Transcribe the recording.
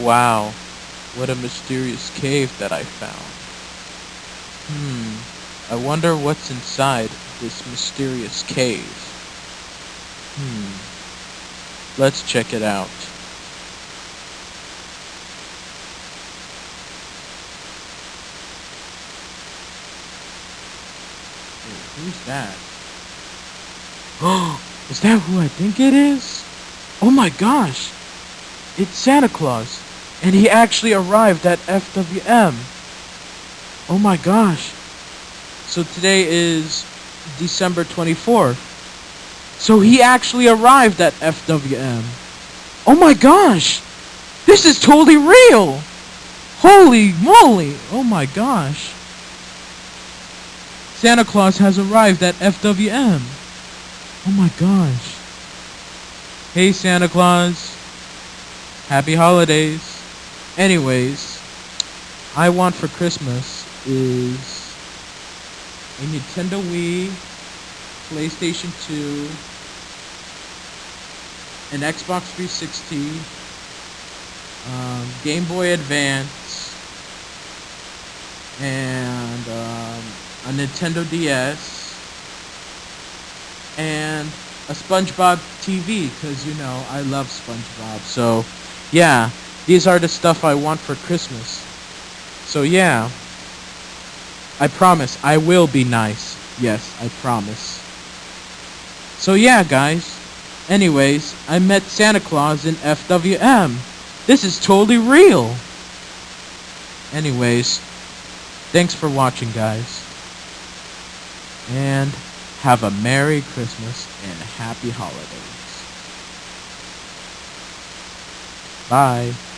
Wow, what a mysterious cave that I found. Hmm, I wonder what's inside this mysterious cave. Hmm, let's check it out. Who's that? Oh, is that who I think it is? Oh my gosh! It's Santa Claus! And he actually arrived at FWM! Oh my gosh! So today is December 24th. So he actually arrived at FWM! Oh my gosh! This is totally real! Holy moly! Oh my gosh! Santa Claus has arrived at FWM! Oh my gosh. Hey Santa Claus. Happy holidays. Anyways, I want for Christmas is a Nintendo Wii, PlayStation 2, an Xbox 360, um, Game Boy Advance, and um, a Nintendo DS, and a SpongeBob TV because you know I love SpongeBob. So yeah, these are the stuff I want for Christmas. So yeah, I promise I will be nice. Yes, I promise. So yeah, guys. Anyways, I met Santa Claus in FWM. This is totally real. Anyways, thanks for watching, guys. And have a Merry Christmas and Happy Holidays. Bye.